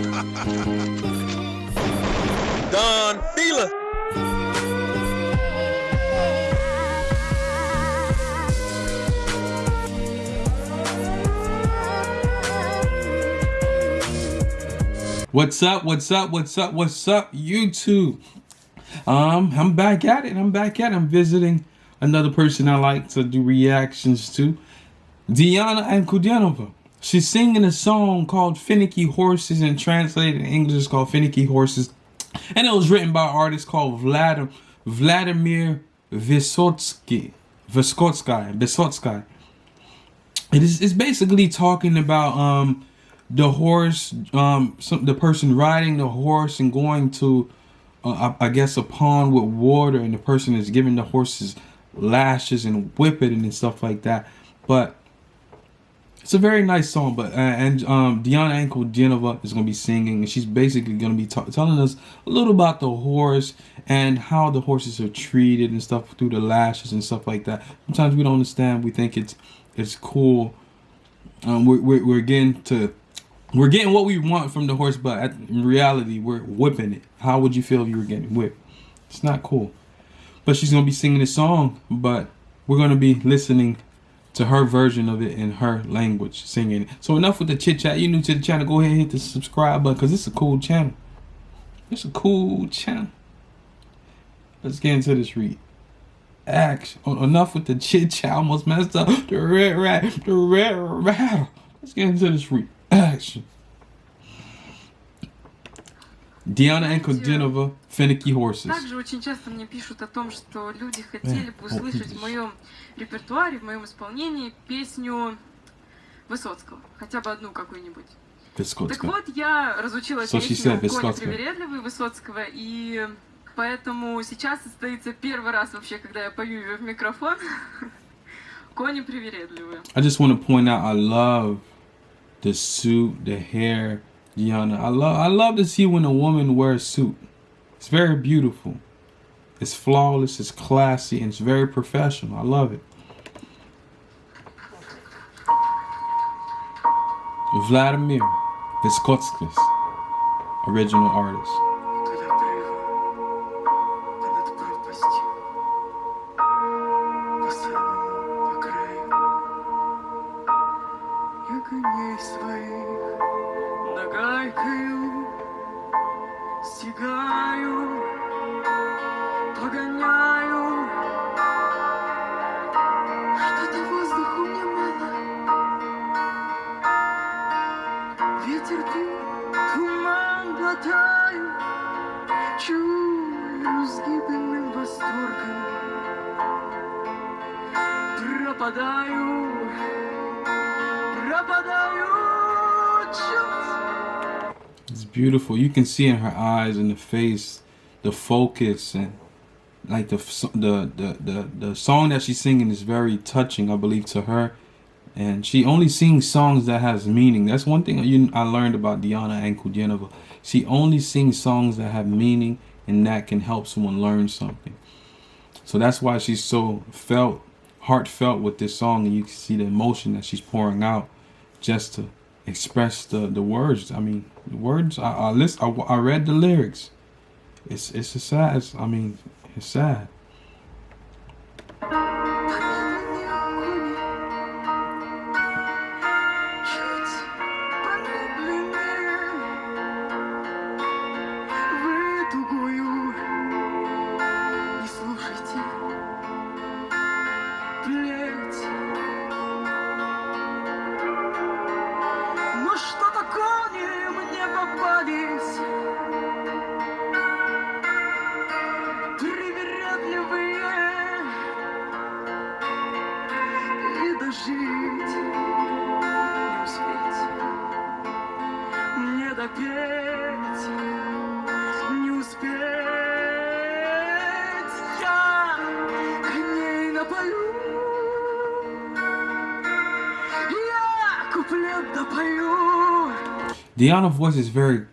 Don Fila. What's up? What's up? What's up? What's up, YouTube? Um, I'm back at it. I'm back at it. I'm visiting another person I like to do reactions to, Diana and Ankudinova. She's singing a song called Finicky Horses and translated in English is called Finicky Horses. And it was written by an artist called Vladimir Vladimir Vysotsky. Vysotsky. Vysotsky. It is it's basically talking about um the horse, um, some, the person riding the horse and going to, uh, I, I, guess, a pond with water, and the person is giving the horses lashes and whipping and stuff like that. But it's a very nice song. But uh, and um, Diana Ankudinova is gonna be singing, and she's basically gonna be telling us a little about the horse and how the horses are treated and stuff through the lashes and stuff like that. Sometimes we don't understand. We think it's it's cool. Um, we're, we're, we're getting to we're getting what we want from the horse, but in reality, we're whipping it. How would you feel if you were getting whipped? It's not cool. But she's gonna be singing a song, but we're gonna be listening to her version of it in her language, singing. So enough with the chit chat. You new to the channel? Go ahead and hit the subscribe button because it's a cool channel. It's a cool channel. Let's get into this read. Action. Oh, enough with the chit chat. Almost messed up. The red rat. The red rat. Let's get into this read. Action. Диана Энкодинова, Finicky Horses. Также очень часто мне пишут о том, что люди хотели бы услышать в моем репертуаре, в моем исполнении песню Высоцкого. Хотя бы одну какую-нибудь. Так вот, я разучила песню «Коля привередливый» Высоцкого, и поэтому сейчас состоится первый раз вообще, когда я пою ее в микрофон. Кони привередливые. I just want to point out, I love the suit, the hair, Gianna. I love I love to see when a woman wears suit. It's very beautiful. It's flawless, it's classy, and it's very professional. I love it. Vladimir Vyskotskis, original artist. глотаю Чую с гибельным восторгом Пропадаю It's beautiful. You can see in her eyes and the face, the focus and like the the the the, the song that she's singing is very touching, I believe, to her. And she only sings songs that has meaning. That's one thing you, I learned about Diana Ankudinova. She only sings songs that have meaning and that can help someone learn something. So that's why she's so felt, heartfelt with this song. And you can see the emotion that she's pouring out just to express the the words. I mean, the words. I I list. I, I read the lyrics. It's it's a sad. I mean, it's sad. допеть, не успеть я коней напою, я куплет допою. Diana voice is very,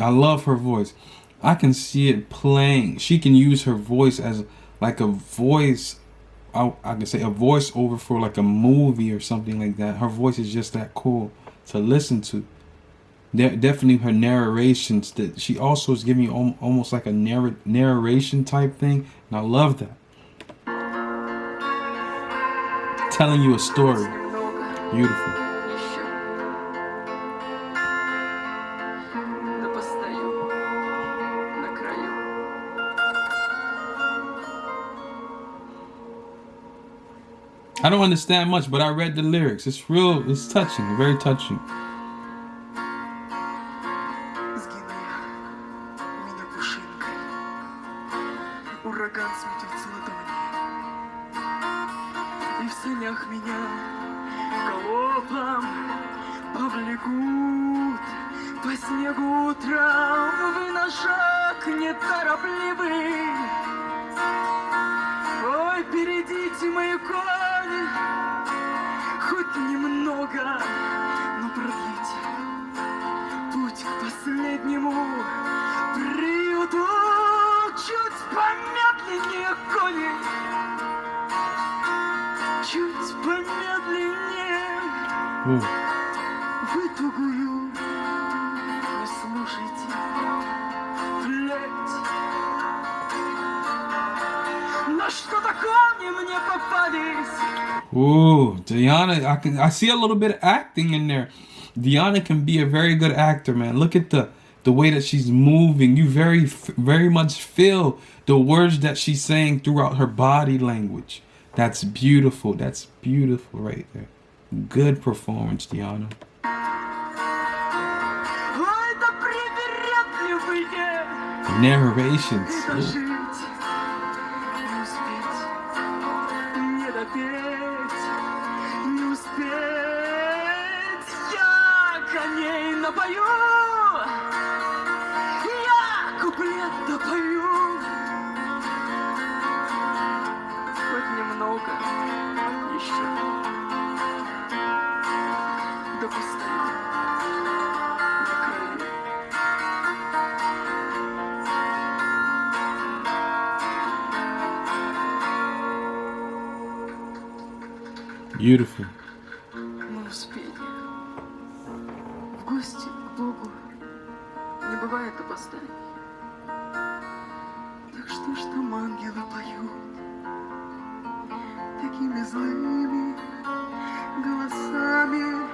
I love her voice. I can see it playing. She can use her voice as like a voice I, I can say a voiceover for like a movie or something like that. Her voice is just that cool to listen to. definitely her narrations that she also is giving you almost like a narr- narration type thing and i love that telling you a story beautiful I don't understand much, but I read the lyrics. It's real, it's touching, very touching. сердце ладони. И в санях меня колоплом повлекут по снегу утром вы на шаг неторопливый. Ой, бередите мои кони, хоть немного, но продлите путь к последнему. Ooh, Diana, I can I see a little bit of acting in there. Diana can be a very good actor, man. Look at the the way that she's moving. You very very much feel the words that she's saying throughout her body language. That's beautiful. That's beautiful right there. Good performance, Diana. Narrations. Ooh. Beautiful. Мы успели. В гости к Богу не бывает опозданий. Так что ж там ангелы поют такими злыми голосами?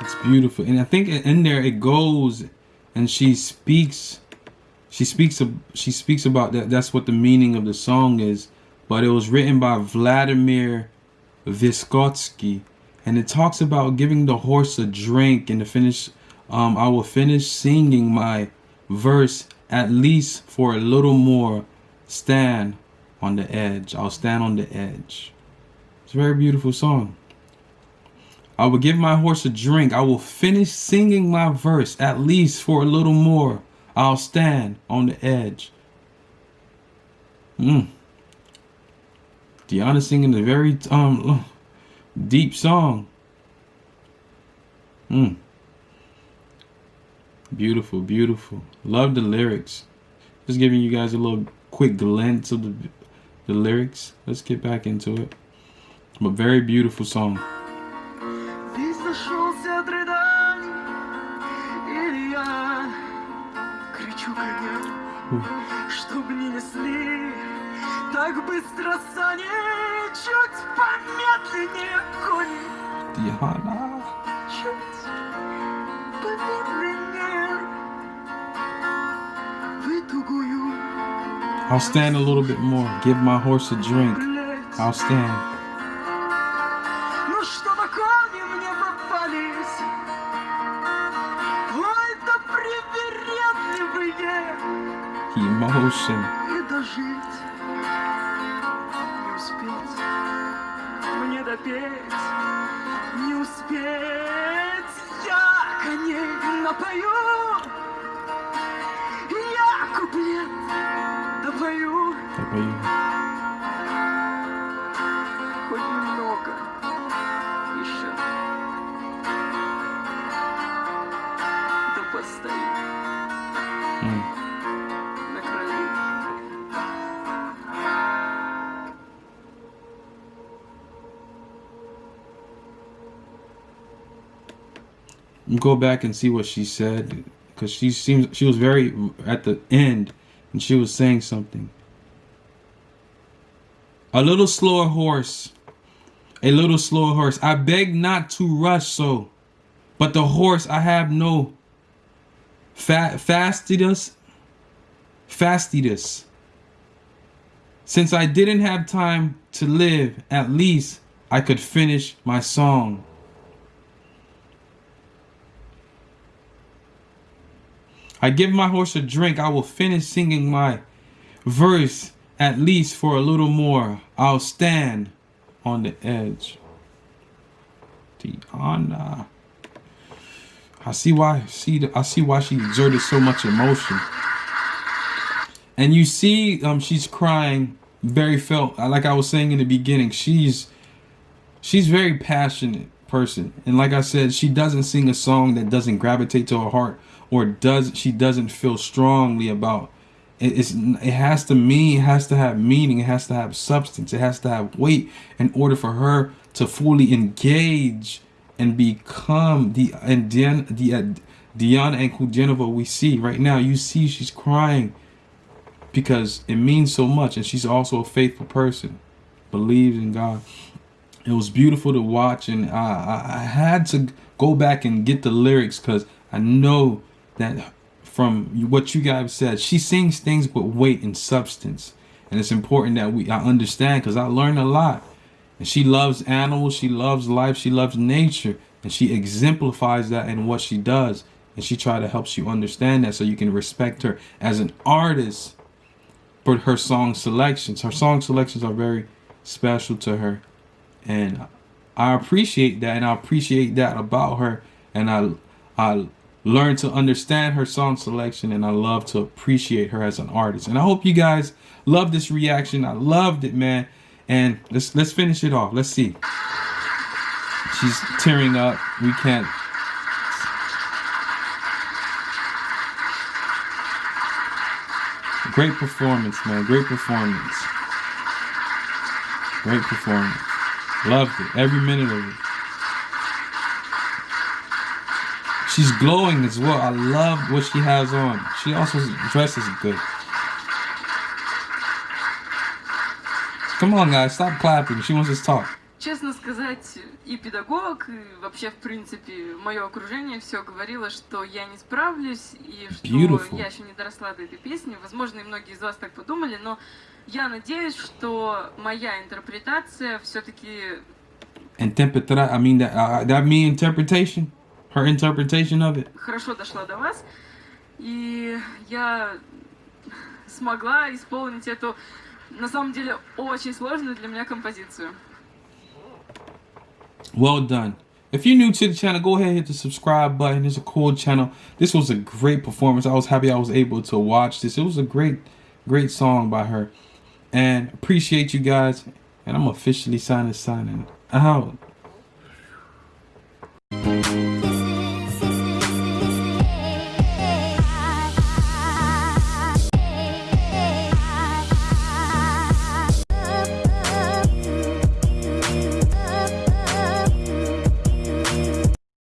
It's beautiful, and I think in there it goes, and she speaks she speaks of she speaks about that that's what the meaning of the song is but it was written by Vladimir Vysotsky and it talks about giving the horse a drink and to finish um, I will finish singing my verse at least for a little more stand on the edge I'll stand on the edge. It's a very beautiful song. I will give my horse a drink I will finish singing my verse at least for a little more I'll stand on the edge. Mm. Deanna singing a very um deep song. Mm. Beautiful, beautiful. Love the lyrics. Just giving you guys a little quick glance of the the lyrics. Let's get back into it. But very beautiful song. Чтоб не несли так быстро сани, чуть помедленнее кони. Диана. Чуть помедленнее в I'll stand a little bit more. Give my horse a drink. I'll stand. всем. Не дожить, не успеть, мне допеть, не успеть. Я коней напою, я куплет допою. допою. Go back and see what she said because she seems she was very at the end and she was saying something. A little slower horse. A little slower horse. I beg not to rush so. But the horse I have no fa fastidus. Fastidus. Since I didn't have time to live, at least I could finish my song. I give my horse a drink, I will finish singing my verse at least for a little more. I'll stand on the edge. Tiana. I see why see I see why she exerted so much emotion. And you see um she's crying very felt like I was saying in the beginning, she's she's very passionate person. And like I said, she doesn't sing a song that doesn't gravitate to her heart or does she doesn't feel strongly about it's it has to mean it has to have meaning it has to have substance it has to have weight in order for her to fully engage and become the and then the uh, Diana Ankudinova we see right now. You see she's crying because it means so much and she's also a faithful person believes in God. It was beautiful to watch and I, I had to go back and get the lyrics because I know that from what you guys said, she sings things with weight and substance. And it's important that we I understand because I learned a lot. And she loves animals, she loves life, she loves nature. And she exemplifies that in what she does. And she try to help you understand that so you can respect her as an artist. But her song selections, her song selections are very special to her. And I appreciate that and I appreciate that about her. And I I learn to understand her song selection and I love to appreciate her as an artist. And I hope you guys love this reaction. I loved it, man. And let's let's finish it off. Let's see. She's tearing up. We can't Great performance, man. Great performance. Great performance. Loved it. Every minute of it. She's glowing as well. I love what she has on. She also dresses good. Come on, guys, stop clapping. She wants us to talk. Честно сказать, и педагог, и вообще, в принципе, мое окружение все говорило, что я не справлюсь, и что Beautiful. я еще не доросла до этой песни. Возможно, и многие из вас так подумали, но я надеюсь, что моя интерпретация все-таки... Interpretar, I mean, that, uh, that mean interpretation? her interpretation of it. Хорошо дошла до вас, и я смогла исполнить эту, на самом деле, очень сложную для меня композицию. Well done. If you're new to the channel, go ahead and hit the subscribe button. It's a cool channel. This was a great performance. I was happy I was able to watch this. It was a great, great song by her. And appreciate you guys. And I'm officially signing signing out.